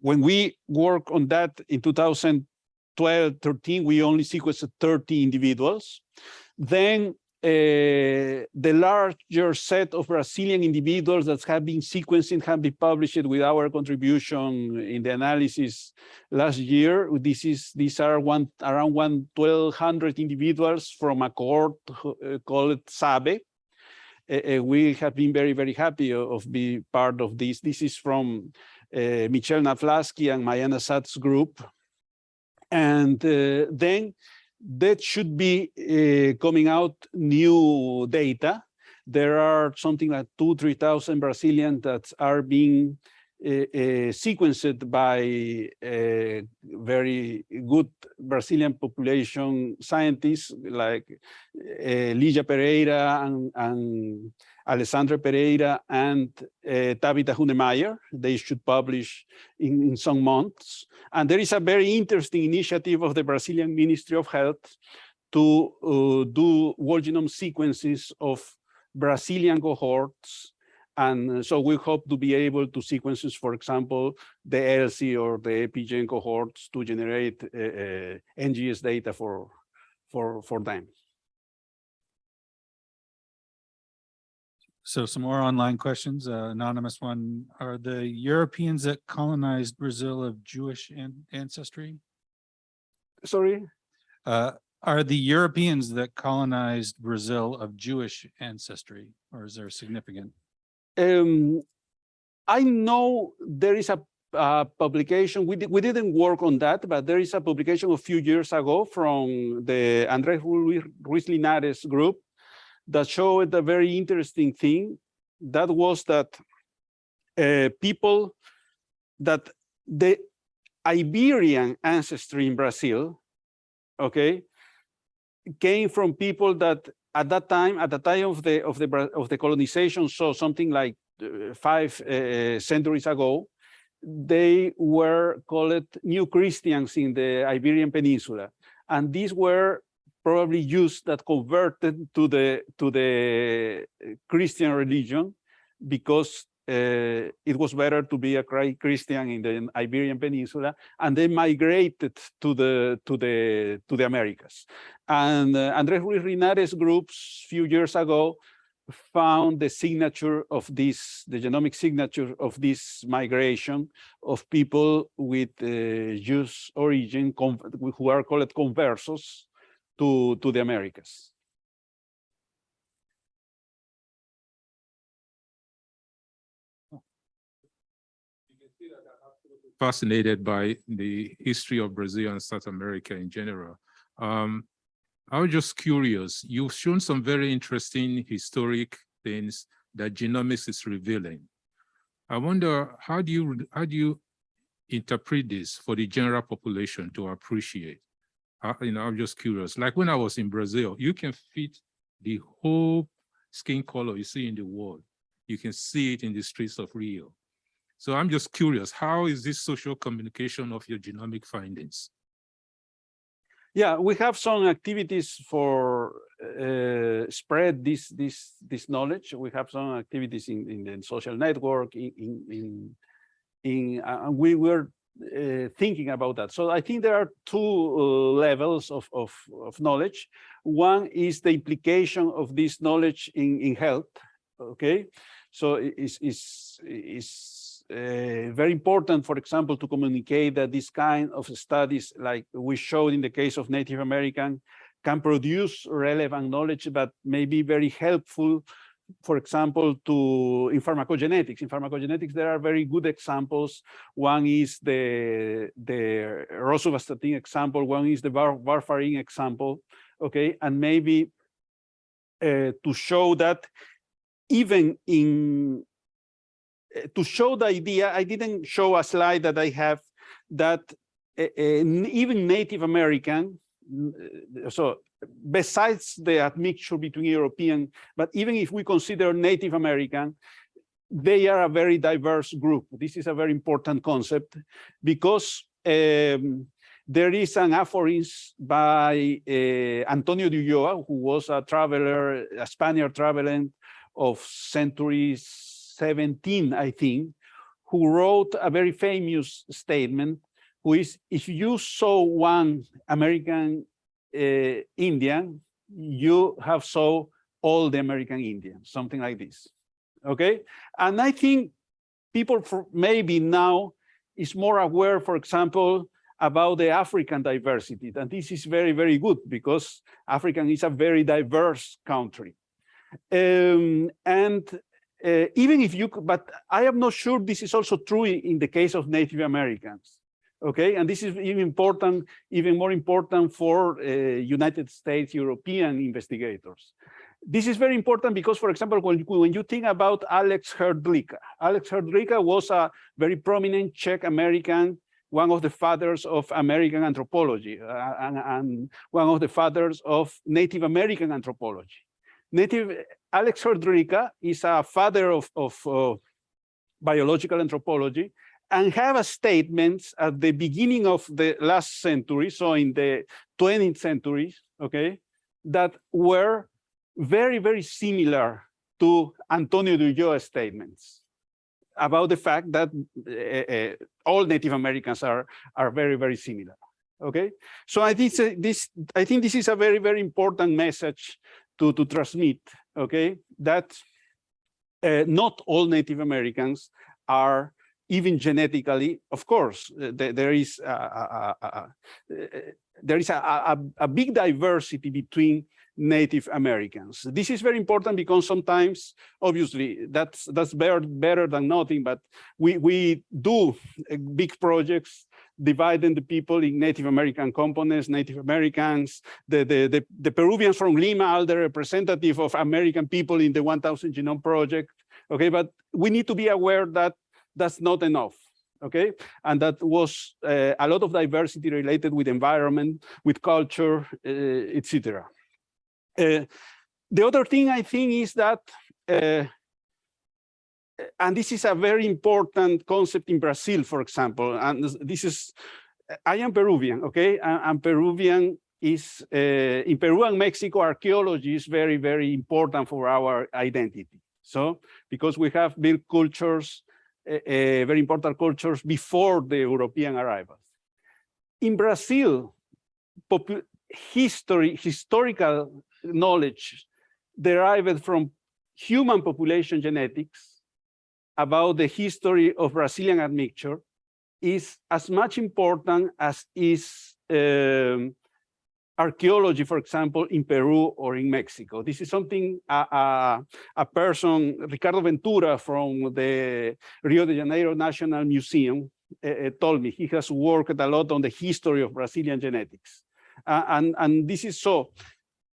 When we work on that in 2012, 13, we only sequenced 30 individuals. Then uh, the larger set of Brazilian individuals that have been sequenced and have been published with our contribution in the analysis last year. This is these are one around one twelve hundred individuals from a cohort uh, called SABE. Uh, we have been very very happy of, being part of this. This is from uh, Michel Naslavsky and Mayana Zatz's group, and then that should be uh, coming out new data. There are something like two, 3,000 Brazilians that are being sequenced by uh, very good Brazilian population scientists like uh, Lygia Pereira and, and Alessandra Pereira and uh, Tábita Hünemeier. They should publish in, in some months. And there is a very interesting initiative of the Brazilian Ministry of Health to uh, do whole genome sequences of Brazilian cohorts. And so we hope to be able to sequences, for example, the ELSI or the EpiGen cohorts to generate uh, uh, NGS data for, for, for them. So some more online questions, uh, anonymous one. Are the Europeans that colonized Brazil of Jewish an- ancestry? Sorry? Uh, are the Europeans that colonized Brazil of Jewish ancestry, or is there significant? Um, I know there is a, uh publication, we, di- we didn't work on that, but there is a publication a few years ago from the Andrés Ruiz Ruiz Linares group that showed a very interesting thing. That was that uh, people that the Iberian ancestry in Brazil, okay, came from people that at that time, at the time of the of the of the colonization, so something like uh, five uh, centuries ago, they were called New Christians in the Iberian Peninsula, and these were probably Jews that converted to the to the uh, Christian religion because uh, it was better to be a Christian in the Iberian Peninsula, and they migrated to the to the to the Americas. And uh, Andrés Ruiz Linares groups few years ago found the signature of this, the genomic signature of this migration of people with uh, Jewish origin who are called conversos to, to the Americas. Fascinated by the history of Brazil and South America in general. Um, I was just curious, you've shown some very interesting historic things that genomics is revealing. I wonder, how do you, how do you interpret this for the general population to appreciate? Uh, you know, I'm just curious, like when I was in Brazil, you can fit the whole skin color you see in the world. You can see it in the streets of Rio. So I'm just curious, how is this social communication of your genomic findings? Yeah, we have some activities for uh, spread this this this knowledge. We have some activities in in the social network in in in, in uh, we were uh, thinking about that. So I think there are two uh, levels of, of of knowledge. One is the implication of this knowledge in in health. Okay, so is is is very important, for example, to communicate that this kind of studies, like we showed in the case of Native American, can produce relevant knowledge, but may be very helpful, for example, to in pharmacogenetics. In pharmacogenetics, there are very good examples. One is the, the rosuvastatin example, one is the warfarin example, okay? And maybe uh, to show that even in uh, to show the idea, I didn't show a slide that I have that uh, uh, even Native American, uh, so besides the admixture between European, but even if we consider Native American, they are a very diverse group. This is a very important concept because um, there is an aphorism by uh, Antonio de Ulloa, who was a traveler, a Spaniard traveler of centuries 17, I think, who wrote a very famous statement, who is, if you saw one American uh, Indian, you have saw all the American Indians, something like this. Okay, and I think people maybe now is more aware, for example, about the African diversity. And this is very, very good because African is a very diverse country. Um, and uh, even if you, could- but I am not sure this is also true in the case of Native Americans. Okay, and this is even important, even more important for uh, United States European investigators. This is very important because, for example, when, you- when you think about Alex Hrdlička, Alex Hrdlička was a very prominent Czech American, one of the fathers of American anthropology, uh, and, and one of the fathers of Native American anthropology. Native Alex Hrdlička is a father of, of uh, biological anthropology and have a statements at the beginning of the last century, so in the 20th century, okay, that were very, very similar to Antonio de Ulloa's statements about the fact that uh, uh, all Native Americans are, are very, very similar. Okay, so I think this, I think this is a very, very important message to, to transmit, okay, that uh, not all Native Americans are even genetically, of course, uh, there, there is a, a- a- uh, there is a big diversity between Native Americans. This is very important because sometimes, obviously, that's that's better better than nothing. But we we do uh, big projects dividing the people in Native American components, Native Americans, the, the, the, the Peruvians from Lima are the representative of American people in the 1000 Genome Project. Okay, but we need to be aware that that's not enough. Okay, and that was uh, a lot of diversity related with environment, with culture, uh, etc. Uh, the other thing I think is that uh, and this is a very important concept in Brazil, for example, and this- is, I am Peruvian, okay, and, and Peruvian is, uh, in Peru and Mexico, archaeology is very, very important for our identity. So, because we have built cultures, uh, uh, very important cultures before the European arrivals. In Brazil, history, historical knowledge derived from human population genetics about the history of Brazilian admixture is as much important as is um, archaeology, for example, in Peru or in Mexico. This is something a, a, a person, Ricardo Ventura from the Rio de Janeiro National Museum uh, told me. He has worked a lot on the history of Brazilian genetics. Uh, and, and this is so.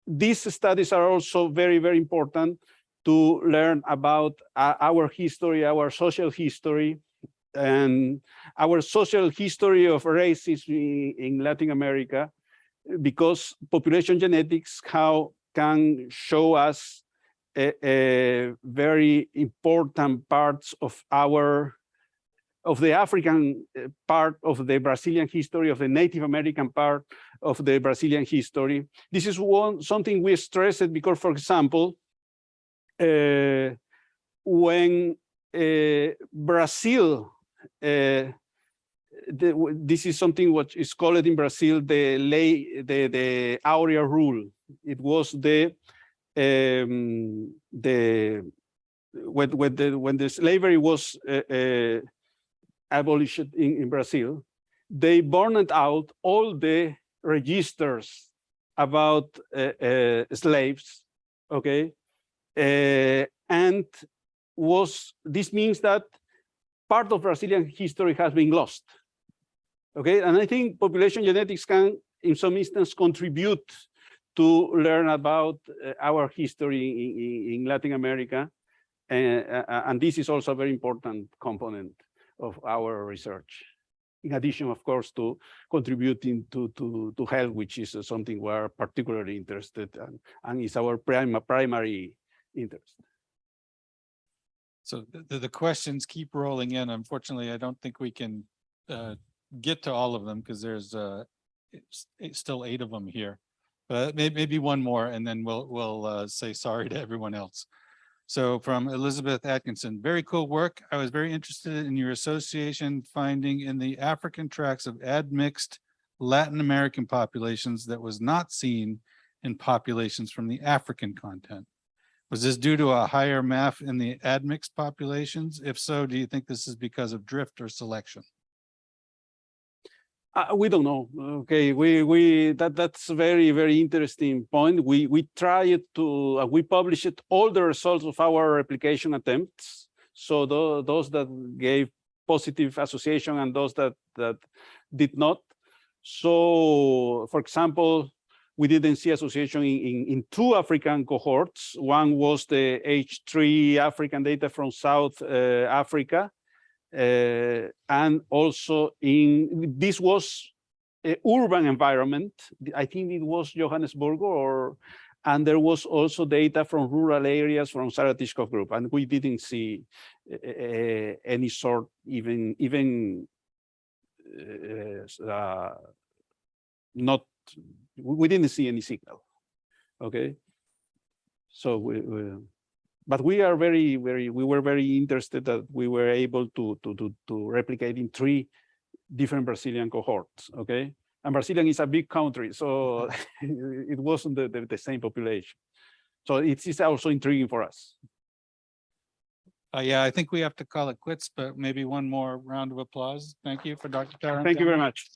These studies are also very, very important to learn about uh, our history, our social history, and our social history of racism in, in Latin America, because population genetics how can show us a, a very important parts of our of the African uh, part of the Brazilian history, of the Native American part of the Brazilian history. This is one something we stressed because, for example, when uh, Brazil, uh, the, this is something what is called in Brazil the lay the the Aurea rule. It was the um, the when when the when the slavery was abolished in, in Brazil, they burned out all the registers about uh, uh, slaves. Okay, and was this means that part of Brazilian history has been lost. Okay, and I think population genetics can, in some instance, contribute to learn about uh, our history in, in- in Latin America. And, uh, and this is also a very important component of our research. In addition, of course, to contributing to, to, to health, which is uh, something we're particularly interested in, and is our prime, primary interest. So the, the- questions keep rolling in. Unfortunately, I don't think we can uh, get to all of them because there's uh, it's, it's still eight of them here. But may, maybe one more and then we'll, we'll uh, say sorry to everyone else. So from Elizabeth Atkinson, very cool work. I was very interested in your association finding in the African tracts of admixed Latin American populations that was not seen in populations from the African content. Was this due to a higher MAF in the admixed populations? If so, do you think this is because of drift or selection? Uh, we don't know. Okay, we we that that's a very very interesting point. We we tried to uh, we published all the results of our replication attempts. So tho- those that gave positive association and those that that did not. So, for example, we didn't see association in, in, in two African cohorts. One was the H3 African data from South uh, Africa, uh, and also in this was a urban environment. I think it was Johannesburg or and there was also data from rural areas from Sarah Tishkoff group, and we didn't see uh, any sort even even uh, uh, not we didn't see any signal. Okay, so we, we but we are very, very, we were very interested that we were able to, to, to, to replicate in three different Brazilian cohorts, okay? And Brazilian is a big country, so it wasn't the, the, the same population. So it is also intriguing for us. Uh, yeah, I think we have to call it quits, but maybe one more round of applause. Thank you for Dr. Tarantino. Thank you very much.